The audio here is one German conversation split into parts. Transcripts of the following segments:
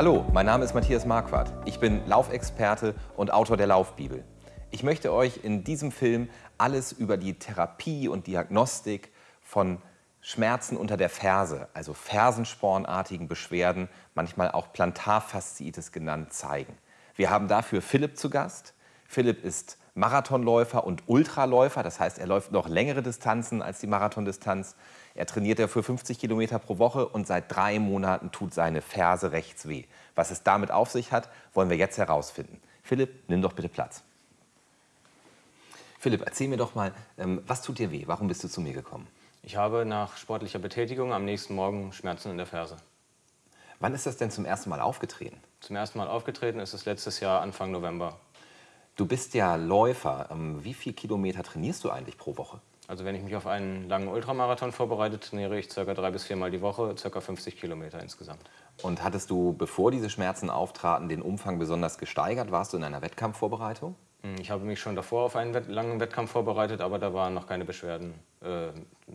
Hallo, mein Name ist Matthias Marquardt. Ich bin Laufexperte und Autor der Laufbibel. Ich möchte euch in diesem Film alles über die Therapie und Diagnostik von Schmerzen unter der Ferse, also fersenspornartigen Beschwerden, manchmal auch Plantarfasziitis genannt, zeigen. Wir haben dafür Philipp zu Gast. Philipp ist Marathonläufer und Ultraläufer, das heißt, er läuft noch längere Distanzen als die Marathondistanz. Er trainiert ja für 50 Kilometer pro Woche und seit drei Monaten tut seine Ferse rechts weh. Was es damit auf sich hat, wollen wir jetzt herausfinden. Philipp, nimm doch bitte Platz. Philipp, erzähl mir doch mal, ähm, was tut dir weh? Warum bist du zu mir gekommen? Ich habe nach sportlicher Betätigung am nächsten Morgen Schmerzen in der Ferse. Wann ist das denn zum ersten Mal aufgetreten? Zum ersten Mal aufgetreten ist es letztes Jahr Anfang November. Du bist ja Läufer. Ähm, wie viele Kilometer trainierst du eigentlich pro Woche? Also wenn ich mich auf einen langen Ultramarathon vorbereite, trainiere ich ca. drei bis viermal die Woche, ca. 50 Kilometer insgesamt. Und hattest du, bevor diese Schmerzen auftraten, den Umfang besonders gesteigert? Warst du in einer Wettkampfvorbereitung? Hm, ich habe mich schon davor auf einen langen Wettkampf vorbereitet, aber da waren noch keine Beschwerden äh,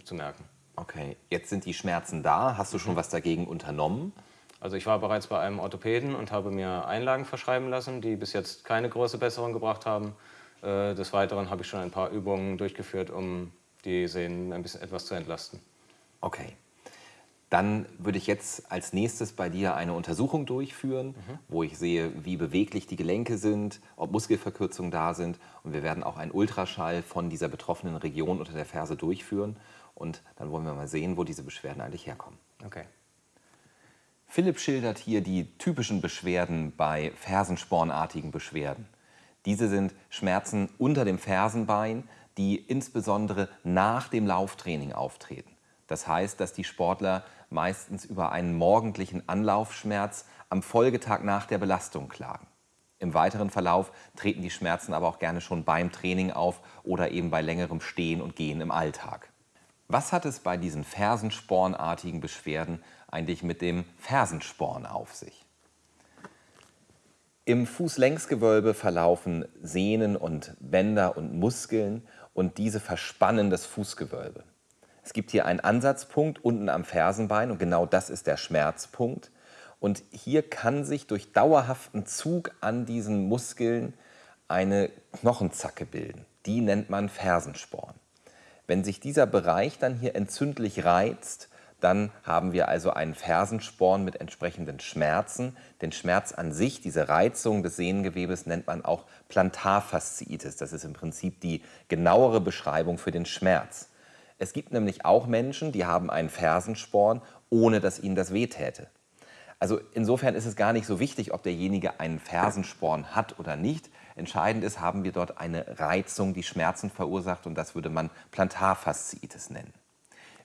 zu merken. Okay, jetzt sind die Schmerzen da. Hast du schon was dagegen unternommen? Also ich war bereits bei einem Orthopäden und habe mir Einlagen verschreiben lassen, die bis jetzt keine große Besserung gebracht haben. Äh, des Weiteren habe ich schon ein paar Übungen durchgeführt, um die Sehnen ein bisschen etwas zu entlasten. Okay. Dann würde ich jetzt als nächstes bei dir eine Untersuchung durchführen, mhm. wo ich sehe, wie beweglich die Gelenke sind, ob Muskelverkürzungen da sind. Und wir werden auch einen Ultraschall von dieser betroffenen Region unter der Ferse durchführen. Und dann wollen wir mal sehen, wo diese Beschwerden eigentlich herkommen. Okay. Philipp schildert hier die typischen Beschwerden bei fersenspornartigen Beschwerden. Diese sind Schmerzen unter dem Fersenbein, die insbesondere nach dem Lauftraining auftreten. Das heißt, dass die Sportler meistens über einen morgendlichen Anlaufschmerz am Folgetag nach der Belastung klagen. Im weiteren Verlauf treten die Schmerzen aber auch gerne schon beim Training auf oder eben bei längerem Stehen und Gehen im Alltag. Was hat es bei diesen fersenspornartigen Beschwerden eigentlich mit dem Fersensporn auf sich? Im Fußlängsgewölbe verlaufen Sehnen und Bänder und Muskeln und diese verspannen das Fußgewölbe. Es gibt hier einen Ansatzpunkt unten am Fersenbein und genau das ist der Schmerzpunkt. Und hier kann sich durch dauerhaften Zug an diesen Muskeln eine Knochenzacke bilden. Die nennt man Fersensporn. Wenn sich dieser Bereich dann hier entzündlich reizt, dann haben wir also einen Fersensporn mit entsprechenden Schmerzen. Den Schmerz an sich, diese Reizung des Sehnengewebes, nennt man auch Plantarfasziitis. Das ist im Prinzip die genauere Beschreibung für den Schmerz. Es gibt nämlich auch Menschen, die haben einen Fersensporn, ohne dass ihnen das wehtäte. Also insofern ist es gar nicht so wichtig, ob derjenige einen Fersensporn hat oder nicht. Entscheidend ist, haben wir dort eine Reizung, die Schmerzen verursacht und das würde man Plantarfasziitis nennen.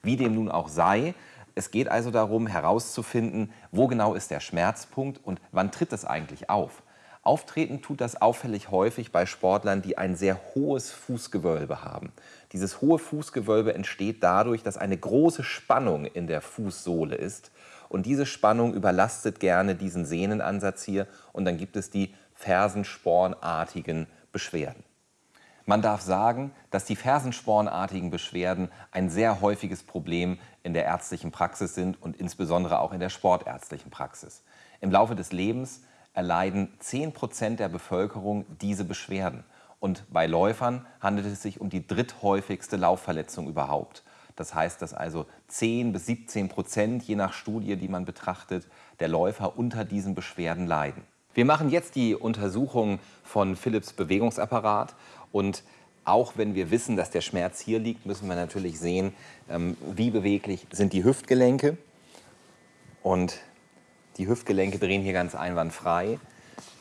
Wie dem nun auch sei, es geht also darum herauszufinden, wo genau ist der Schmerzpunkt und wann tritt es eigentlich auf. Auftreten tut das auffällig häufig bei Sportlern, die ein sehr hohes Fußgewölbe haben. Dieses hohe Fußgewölbe entsteht dadurch, dass eine große Spannung in der Fußsohle ist. Und diese Spannung überlastet gerne diesen Sehnenansatz hier und dann gibt es die fersenspornartigen Beschwerden. Man darf sagen, dass die fersenspornartigen Beschwerden ein sehr häufiges Problem in der ärztlichen Praxis sind und insbesondere auch in der sportärztlichen Praxis. Im Laufe des Lebens erleiden 10 Prozent der Bevölkerung diese Beschwerden. Und bei Läufern handelt es sich um die dritthäufigste Laufverletzung überhaupt. Das heißt, dass also 10 bis 17 Prozent, je nach Studie, die man betrachtet, der Läufer unter diesen Beschwerden leiden. Wir machen jetzt die Untersuchung von Philips Bewegungsapparat und auch wenn wir wissen, dass der Schmerz hier liegt, müssen wir natürlich sehen, ähm, wie beweglich sind die Hüftgelenke. Und die Hüftgelenke drehen hier ganz einwandfrei.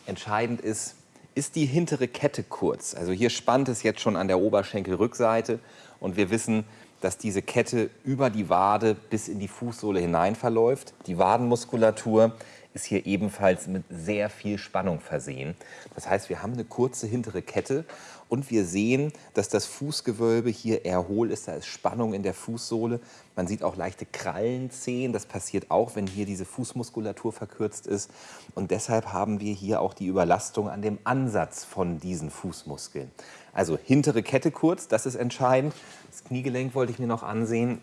Entscheidend ist, ist die hintere Kette kurz. Also hier spannt es jetzt schon an der Oberschenkelrückseite und wir wissen, dass diese Kette über die Wade bis in die Fußsohle hinein verläuft. Die Wadenmuskulatur ist hier ebenfalls mit sehr viel Spannung versehen. Das heißt, wir haben eine kurze hintere Kette und wir sehen, dass das Fußgewölbe hier eher hohl ist. Da ist Spannung in der Fußsohle. Man sieht auch leichte Krallenzehen. Das passiert auch, wenn hier diese Fußmuskulatur verkürzt ist. Und deshalb haben wir hier auch die Überlastung an dem Ansatz von diesen Fußmuskeln. Also hintere Kette kurz, das ist entscheidend. Das Kniegelenk wollte ich mir noch ansehen.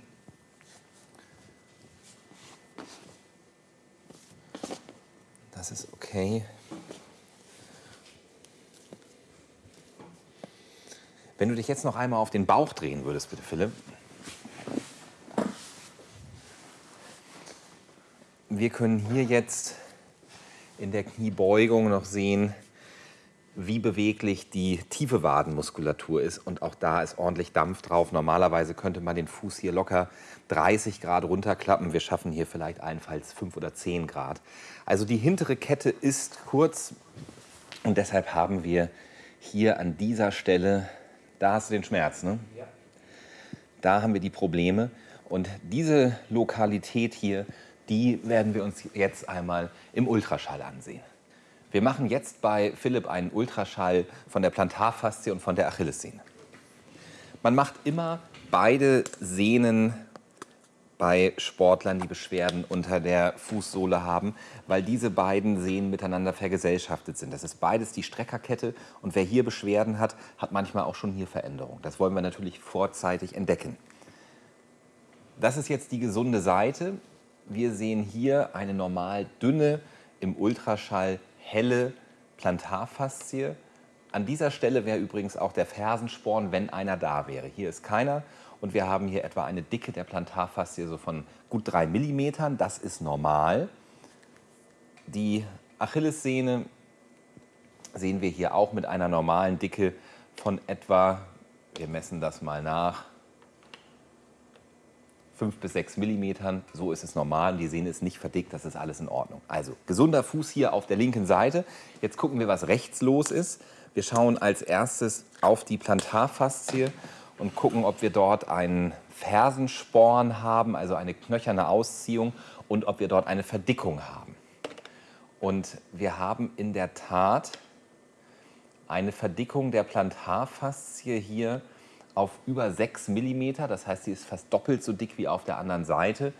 Das Okay. Wenn du dich jetzt noch einmal auf den Bauch drehen würdest, bitte, Philipp. Wir können hier jetzt in der Kniebeugung noch sehen, wie beweglich die tiefe Wadenmuskulatur ist. Und auch da ist ordentlich Dampf drauf. Normalerweise könnte man den Fuß hier locker 30 Grad runterklappen. Wir schaffen hier vielleicht allenfalls 5 oder 10 Grad. Also die hintere Kette ist kurz und deshalb haben wir hier an dieser Stelle, da hast du den Schmerz, ne? Ja. Da haben wir die Probleme. Und diese Lokalität hier, die werden wir uns jetzt einmal im Ultraschall ansehen. Wir machen jetzt bei Philipp einen Ultraschall von der Plantarfaszie und von der Achillessehne. Man macht immer beide Sehnen bei Sportlern, die Beschwerden unter der Fußsohle haben, weil diese beiden Sehnen miteinander vergesellschaftet sind. Das ist beides die Streckerkette und wer hier Beschwerden hat, hat manchmal auch schon hier Veränderungen. Das wollen wir natürlich vorzeitig entdecken. Das ist jetzt die gesunde Seite. Wir sehen hier eine normal dünne, im Ultraschall helle Plantarfaszie. An dieser Stelle wäre übrigens auch der Fersensporn, wenn einer da wäre. Hier ist keiner und wir haben hier etwa eine Dicke der Plantarfaszie so von gut drei Millimetern. Das ist normal. Die Achillessehne sehen wir hier auch mit einer normalen Dicke von etwa, wir messen das mal nach, 5 bis 6 Millimetern. So ist es normal. Die Sehne ist nicht verdickt, das ist alles in Ordnung. Also gesunder Fuß hier auf der linken Seite. Jetzt gucken wir, was rechts los ist. Wir schauen als erstes auf die Plantarfaszie und gucken, ob wir dort einen Fersensporn haben, also eine knöcherne Ausziehung und ob wir dort eine Verdickung haben. Und wir haben in der Tat eine Verdickung der Plantarfaszie hier auf über 6 mm, das heißt, sie ist fast doppelt so dick wie auf der anderen Seite,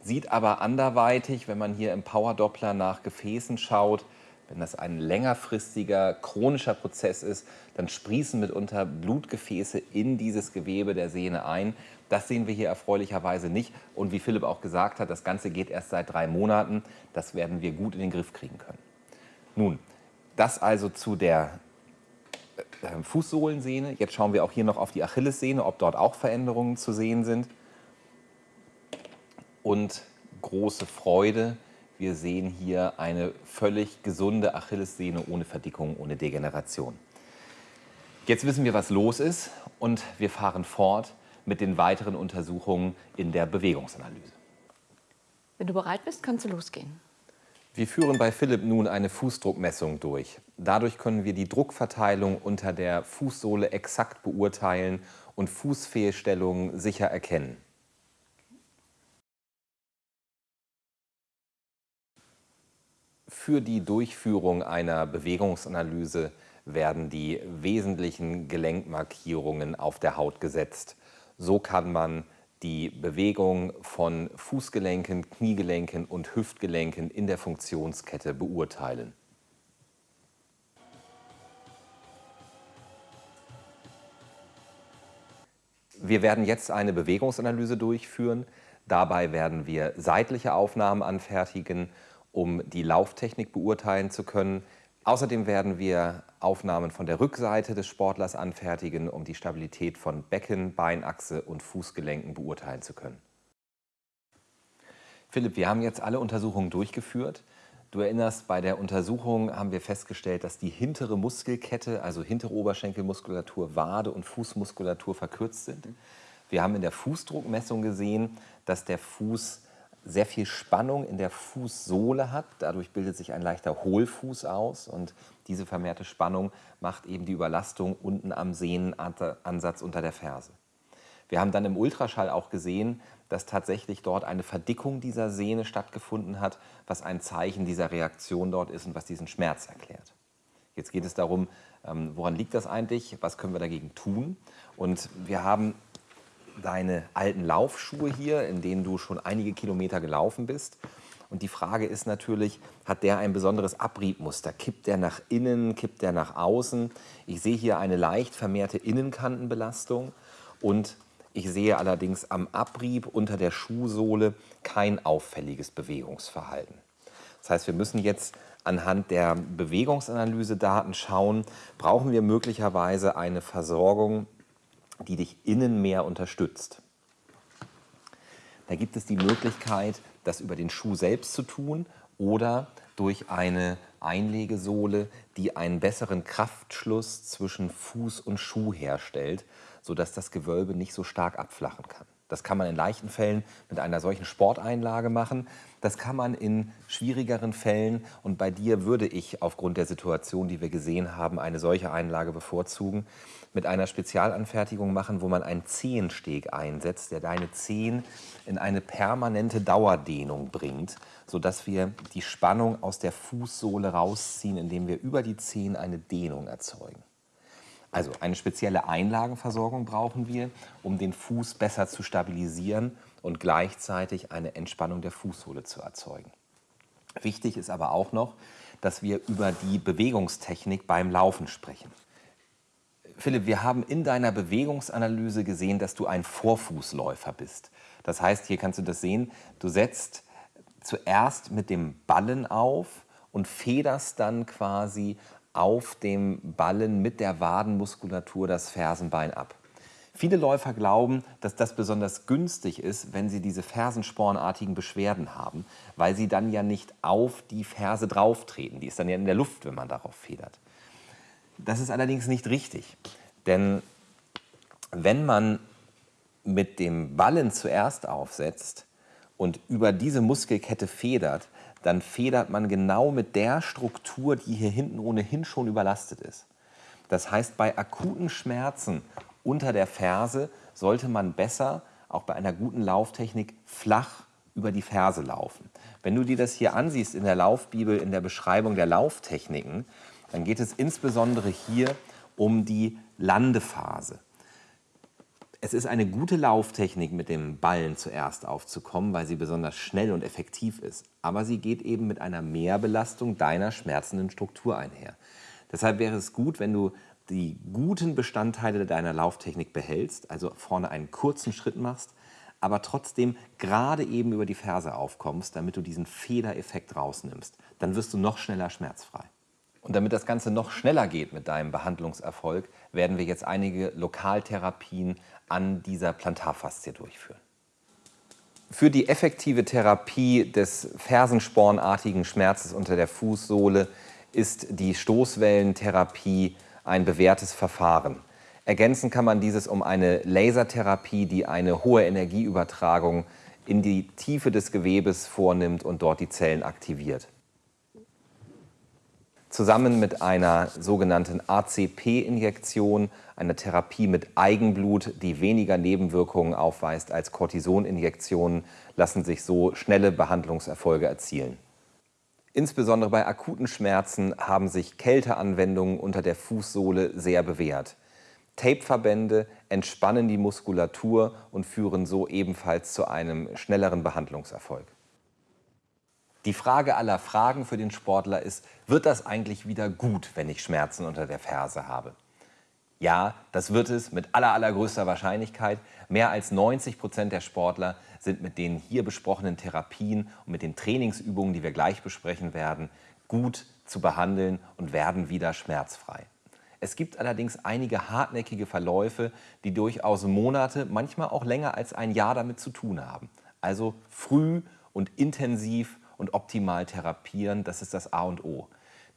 sieht aber anderweitig, wenn man hier im Power-Doppler nach Gefäßen schaut, wenn das ein längerfristiger, chronischer Prozess ist, dann sprießen mitunter Blutgefäße in dieses Gewebe der Sehne ein. Das sehen wir hier erfreulicherweise nicht. Und wie Philipp auch gesagt hat, das Ganze geht erst seit drei Monaten. Das werden wir gut in den Griff kriegen können. Nun, das also zu der Fußsohlensehne. Jetzt schauen wir auch hier noch auf die Achillessehne, ob dort auch Veränderungen zu sehen sind. Und große Freude, wir sehen hier eine völlig gesunde Achillessehne ohne Verdickung, ohne Degeneration. Jetzt wissen wir, was los ist und wir fahren fort mit den weiteren Untersuchungen in der Bewegungsanalyse. Wenn du bereit bist, kannst du losgehen. Wir führen bei Philipp nun eine Fußdruckmessung durch. Dadurch können wir die Druckverteilung unter der Fußsohle exakt beurteilen und Fußfehlstellungen sicher erkennen. Für die Durchführung einer Bewegungsanalyse werden die wesentlichen Gelenkmarkierungen auf der Haut gesetzt. So kann man die Bewegung von Fußgelenken, Kniegelenken und Hüftgelenken in der Funktionskette beurteilen. Wir werden jetzt eine Bewegungsanalyse durchführen. Dabei werden wir seitliche Aufnahmen anfertigen um die Lauftechnik beurteilen zu können. Außerdem werden wir Aufnahmen von der Rückseite des Sportlers anfertigen, um die Stabilität von Becken, Beinachse und Fußgelenken beurteilen zu können. Philipp, wir haben jetzt alle Untersuchungen durchgeführt. Du erinnerst, bei der Untersuchung haben wir festgestellt, dass die hintere Muskelkette, also hintere Oberschenkelmuskulatur, Wade und Fußmuskulatur verkürzt sind. Wir haben in der Fußdruckmessung gesehen, dass der Fuß sehr viel Spannung in der Fußsohle hat. Dadurch bildet sich ein leichter Hohlfuß aus und diese vermehrte Spannung macht eben die Überlastung unten am Sehnenansatz unter der Ferse. Wir haben dann im Ultraschall auch gesehen, dass tatsächlich dort eine Verdickung dieser Sehne stattgefunden hat, was ein Zeichen dieser Reaktion dort ist und was diesen Schmerz erklärt. Jetzt geht es darum, ähm, woran liegt das eigentlich, was können wir dagegen tun. Und wir haben deine alten Laufschuhe hier, in denen du schon einige Kilometer gelaufen bist. Und die Frage ist natürlich, hat der ein besonderes Abriebmuster? Kippt der nach innen, kippt der nach außen? Ich sehe hier eine leicht vermehrte Innenkantenbelastung und ich sehe allerdings am Abrieb unter der Schuhsohle kein auffälliges Bewegungsverhalten. Das heißt, wir müssen jetzt anhand der Bewegungsanalyse-Daten schauen, brauchen wir möglicherweise eine Versorgung, die dich innen mehr unterstützt. Da gibt es die Möglichkeit, das über den Schuh selbst zu tun oder durch eine Einlegesohle, die einen besseren Kraftschluss zwischen Fuß und Schuh herstellt, sodass das Gewölbe nicht so stark abflachen kann. Das kann man in leichten Fällen mit einer solchen Sporteinlage machen. Das kann man in schwierigeren Fällen, und bei dir würde ich aufgrund der Situation, die wir gesehen haben, eine solche Einlage bevorzugen, mit einer Spezialanfertigung machen, wo man einen Zehensteg einsetzt, der deine Zehen in eine permanente Dauerdehnung bringt, sodass wir die Spannung aus der Fußsohle rausziehen, indem wir über die Zehen eine Dehnung erzeugen. Also eine spezielle Einlagenversorgung brauchen wir, um den Fuß besser zu stabilisieren und gleichzeitig eine Entspannung der Fußsohle zu erzeugen. Wichtig ist aber auch noch, dass wir über die Bewegungstechnik beim Laufen sprechen. Philipp, wir haben in deiner Bewegungsanalyse gesehen, dass du ein Vorfußläufer bist. Das heißt, hier kannst du das sehen, du setzt zuerst mit dem Ballen auf und federst dann quasi auf dem Ballen mit der Wadenmuskulatur das Fersenbein ab. Viele Läufer glauben, dass das besonders günstig ist, wenn sie diese fersenspornartigen Beschwerden haben, weil sie dann ja nicht auf die Ferse drauftreten. Die ist dann ja in der Luft, wenn man darauf federt. Das ist allerdings nicht richtig, denn wenn man mit dem Ballen zuerst aufsetzt und über diese Muskelkette federt, dann federt man genau mit der Struktur, die hier hinten ohnehin schon überlastet ist. Das heißt, bei akuten Schmerzen unter der Ferse sollte man besser, auch bei einer guten Lauftechnik, flach über die Ferse laufen. Wenn du dir das hier ansiehst in der Laufbibel, in der Beschreibung der Lauftechniken, dann geht es insbesondere hier um die Landephase. Es ist eine gute Lauftechnik, mit dem Ballen zuerst aufzukommen, weil sie besonders schnell und effektiv ist. Aber sie geht eben mit einer Mehrbelastung deiner schmerzenden Struktur einher. Deshalb wäre es gut, wenn du die guten Bestandteile deiner Lauftechnik behältst, also vorne einen kurzen Schritt machst, aber trotzdem gerade eben über die Ferse aufkommst, damit du diesen Federeffekt rausnimmst. Dann wirst du noch schneller schmerzfrei. Und damit das Ganze noch schneller geht mit deinem Behandlungserfolg, werden wir jetzt einige Lokaltherapien an dieser Plantarfaszie durchführen. Für die effektive Therapie des fersenspornartigen Schmerzes unter der Fußsohle ist die Stoßwellentherapie ein bewährtes Verfahren. Ergänzen kann man dieses um eine Lasertherapie, die eine hohe Energieübertragung in die Tiefe des Gewebes vornimmt und dort die Zellen aktiviert zusammen mit einer sogenannten ACP-Injektion, einer Therapie mit Eigenblut, die weniger Nebenwirkungen aufweist als Cortisoninjektionen, lassen sich so schnelle Behandlungserfolge erzielen. Insbesondere bei akuten Schmerzen haben sich Kälteanwendungen unter der Fußsohle sehr bewährt. Tapeverbände entspannen die Muskulatur und führen so ebenfalls zu einem schnelleren Behandlungserfolg. Die Frage aller Fragen für den Sportler ist, wird das eigentlich wieder gut, wenn ich Schmerzen unter der Ferse habe? Ja, das wird es mit aller, allergrößter Wahrscheinlichkeit. Mehr als 90 Prozent der Sportler sind mit den hier besprochenen Therapien und mit den Trainingsübungen, die wir gleich besprechen werden, gut zu behandeln und werden wieder schmerzfrei. Es gibt allerdings einige hartnäckige Verläufe, die durchaus Monate, manchmal auch länger als ein Jahr damit zu tun haben. Also früh und intensiv und optimal therapieren, das ist das A und O.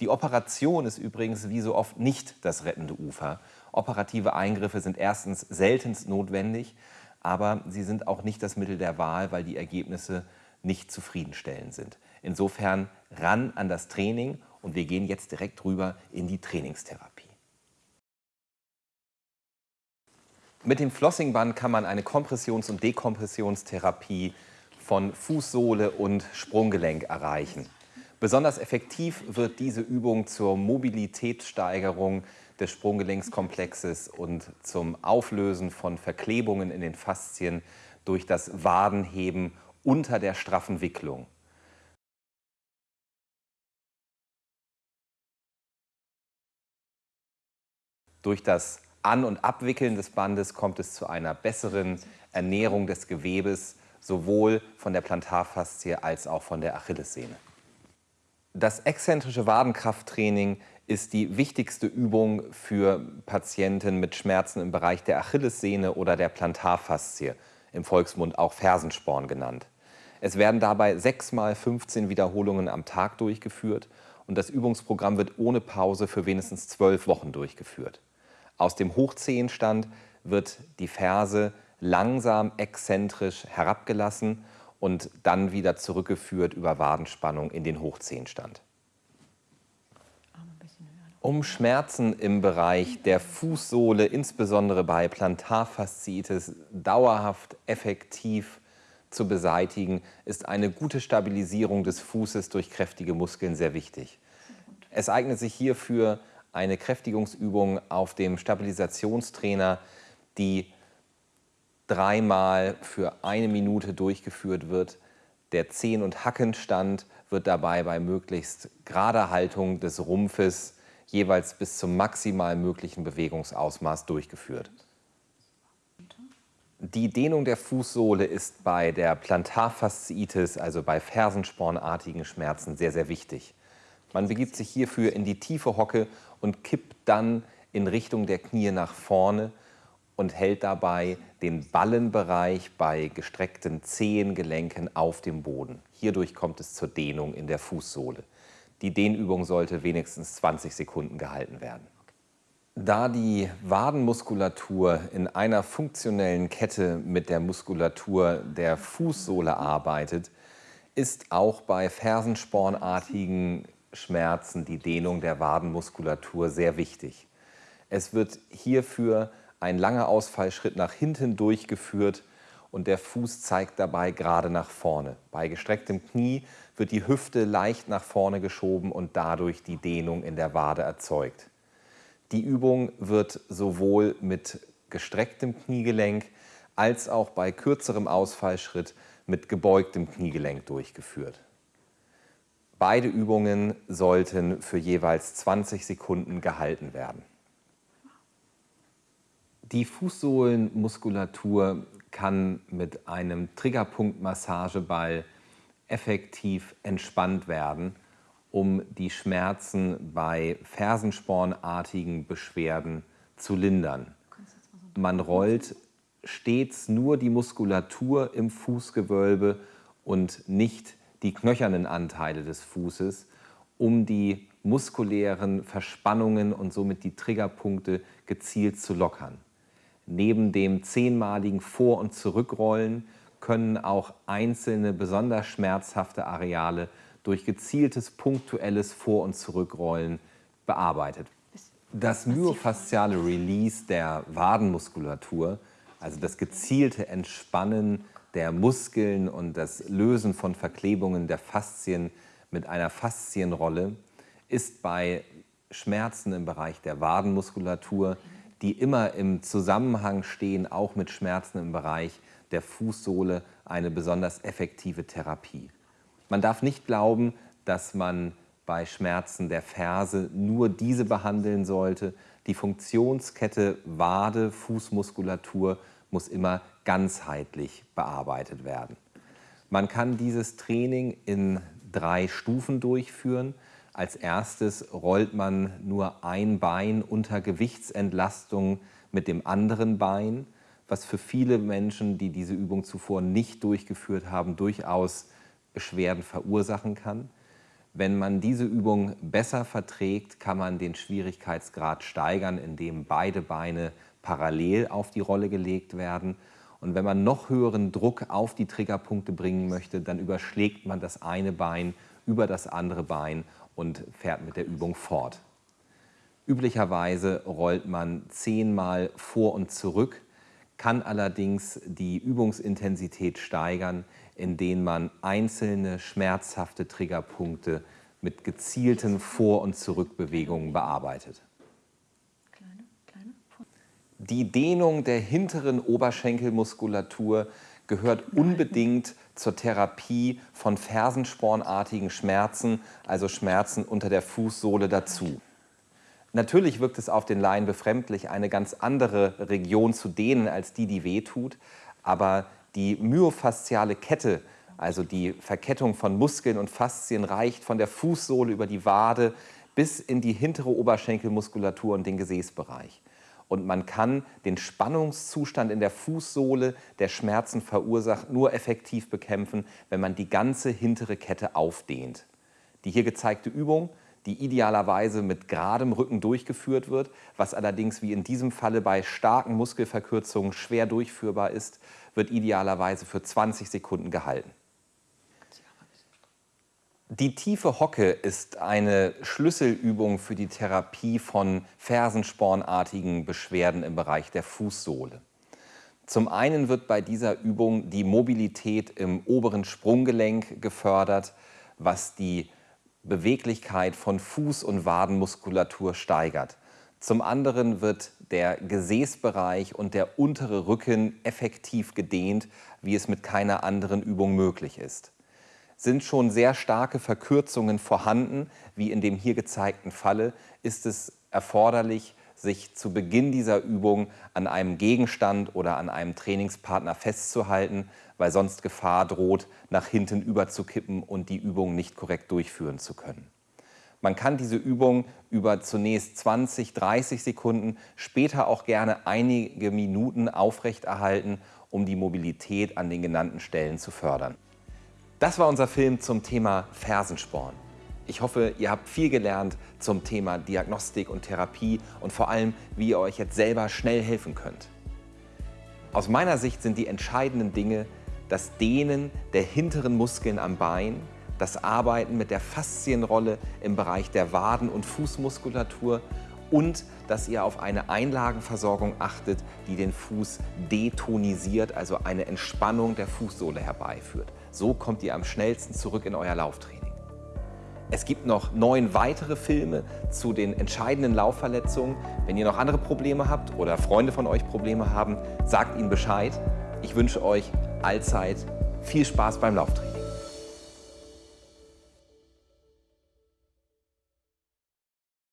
Die Operation ist übrigens wie so oft nicht das rettende Ufer. Operative Eingriffe sind erstens seltenst notwendig, aber sie sind auch nicht das Mittel der Wahl, weil die Ergebnisse nicht zufriedenstellend sind. Insofern ran an das Training und wir gehen jetzt direkt rüber in die Trainingstherapie. Mit dem Flossingband kann man eine Kompressions- und Dekompressionstherapie von Fußsohle und Sprunggelenk erreichen. Besonders effektiv wird diese Übung zur Mobilitätssteigerung des Sprunggelenkskomplexes und zum Auflösen von Verklebungen in den Faszien durch das Wadenheben unter der straffen Wicklung. Durch das An- und Abwickeln des Bandes kommt es zu einer besseren Ernährung des Gewebes sowohl von der Plantarfaszie als auch von der Achillessehne. Das exzentrische Wadenkrafttraining ist die wichtigste Übung für Patienten mit Schmerzen im Bereich der Achillessehne oder der Plantarfaszie, im Volksmund auch Fersensporn genannt. Es werden dabei 6 mal 15 Wiederholungen am Tag durchgeführt und das Übungsprogramm wird ohne Pause für wenigstens 12 Wochen durchgeführt. Aus dem Hochzehenstand wird die Ferse langsam exzentrisch herabgelassen und dann wieder zurückgeführt über Wadenspannung in den Hochzehenstand. Um Schmerzen im Bereich der Fußsohle, insbesondere bei Plantarfasziitis, dauerhaft effektiv zu beseitigen, ist eine gute Stabilisierung des Fußes durch kräftige Muskeln sehr wichtig. Es eignet sich hierfür eine Kräftigungsübung auf dem Stabilisationstrainer, die dreimal für eine Minute durchgeführt wird. Der Zehen- und Hackenstand wird dabei bei möglichst gerader Haltung des Rumpfes jeweils bis zum maximal möglichen Bewegungsausmaß durchgeführt. Die Dehnung der Fußsohle ist bei der Plantarfasziitis, also bei fersenspornartigen Schmerzen, sehr, sehr wichtig. Man begibt sich hierfür in die tiefe Hocke und kippt dann in Richtung der Knie nach vorne und hält dabei den Ballenbereich bei gestreckten Zehengelenken auf dem Boden. Hierdurch kommt es zur Dehnung in der Fußsohle. Die Dehnübung sollte wenigstens 20 Sekunden gehalten werden. Da die Wadenmuskulatur in einer funktionellen Kette mit der Muskulatur der Fußsohle arbeitet, ist auch bei fersenspornartigen Schmerzen die Dehnung der Wadenmuskulatur sehr wichtig. Es wird hierfür ein langer Ausfallschritt nach hinten durchgeführt und der Fuß zeigt dabei gerade nach vorne. Bei gestrecktem Knie wird die Hüfte leicht nach vorne geschoben und dadurch die Dehnung in der Wade erzeugt. Die Übung wird sowohl mit gestrecktem Kniegelenk als auch bei kürzerem Ausfallschritt mit gebeugtem Kniegelenk durchgeführt. Beide Übungen sollten für jeweils 20 Sekunden gehalten werden. Die Fußsohlenmuskulatur kann mit einem Triggerpunktmassageball effektiv entspannt werden, um die Schmerzen bei fersenspornartigen Beschwerden zu lindern. Man rollt stets nur die Muskulatur im Fußgewölbe und nicht die knöchernen Anteile des Fußes, um die muskulären Verspannungen und somit die Triggerpunkte gezielt zu lockern. Neben dem zehnmaligen Vor- und Zurückrollen können auch einzelne besonders schmerzhafte Areale durch gezieltes punktuelles Vor- und Zurückrollen bearbeitet. Das myofasziale Release der Wadenmuskulatur, also das gezielte Entspannen der Muskeln und das Lösen von Verklebungen der Faszien mit einer Faszienrolle, ist bei Schmerzen im Bereich der Wadenmuskulatur die immer im Zusammenhang stehen, auch mit Schmerzen im Bereich der Fußsohle, eine besonders effektive Therapie. Man darf nicht glauben, dass man bei Schmerzen der Ferse nur diese behandeln sollte. Die Funktionskette Wade, Fußmuskulatur muss immer ganzheitlich bearbeitet werden. Man kann dieses Training in drei Stufen durchführen. Als erstes rollt man nur ein Bein unter Gewichtsentlastung mit dem anderen Bein, was für viele Menschen, die diese Übung zuvor nicht durchgeführt haben, durchaus Beschwerden verursachen kann. Wenn man diese Übung besser verträgt, kann man den Schwierigkeitsgrad steigern, indem beide Beine parallel auf die Rolle gelegt werden. Und wenn man noch höheren Druck auf die Triggerpunkte bringen möchte, dann überschlägt man das eine Bein über das andere Bein und fährt mit der Übung fort. Üblicherweise rollt man zehnmal vor und zurück, kann allerdings die Übungsintensität steigern, indem man einzelne schmerzhafte Triggerpunkte mit gezielten Vor- und Zurückbewegungen bearbeitet. Die Dehnung der hinteren Oberschenkelmuskulatur gehört unbedingt zur Therapie von fersenspornartigen Schmerzen, also Schmerzen unter der Fußsohle dazu. Natürlich wirkt es auf den Laien befremdlich, eine ganz andere Region zu dehnen als die, die wehtut, aber die myofasziale Kette Also die Verkettung von Muskeln und Faszien reicht von der Fußsohle über die Wade bis in die hintere Oberschenkelmuskulatur und den Gesäßbereich. Und man kann den Spannungszustand in der Fußsohle, der Schmerzen verursacht, nur effektiv bekämpfen, wenn man die ganze hintere Kette aufdehnt. Die hier gezeigte Übung, die idealerweise mit geradem Rücken durchgeführt wird, was allerdings wie in diesem Falle bei starken Muskelverkürzungen schwer durchführbar ist, wird idealerweise für 20 Sekunden gehalten. Die tiefe Hocke ist eine Schlüsselübung für die Therapie von fersenspornartigen Beschwerden im Bereich der Fußsohle. Zum einen wird bei dieser Übung die Mobilität im oberen Sprunggelenk gefördert, was die Beweglichkeit von Fuß- und Wadenmuskulatur steigert. Zum anderen wird der Gesäßbereich und der untere Rücken effektiv gedehnt, wie es mit keiner anderen Übung möglich ist sind schon sehr starke Verkürzungen vorhanden, wie in dem hier gezeigten Falle, ist es erforderlich, sich zu Beginn dieser Übung an einem Gegenstand oder an einem Trainingspartner festzuhalten, weil sonst Gefahr droht, nach hinten überzukippen und die Übung nicht korrekt durchführen zu können. Man kann diese Übung über zunächst 20, 30 Sekunden, später auch gerne einige Minuten aufrechterhalten, um die Mobilität an den genannten Stellen zu fördern. Das war unser Film zum Thema Fersensporn. Ich hoffe, ihr habt viel gelernt zum Thema Diagnostik und Therapie und vor allem, wie ihr euch jetzt selber schnell helfen könnt. Aus meiner Sicht sind die entscheidenden Dinge das Dehnen der hinteren Muskeln am Bein, das Arbeiten mit der Faszienrolle im Bereich der Waden- und Fußmuskulatur und dass ihr auf eine Einlagenversorgung achtet, die den Fuß detonisiert, also eine Entspannung der Fußsohle herbeiführt. So kommt ihr am schnellsten zurück in euer Lauftraining. Es gibt noch neun weitere Filme zu den entscheidenden Laufverletzungen. Wenn ihr noch andere Probleme habt oder Freunde von euch Probleme haben, sagt ihnen Bescheid. Ich wünsche euch allzeit viel Spaß beim Lauftraining.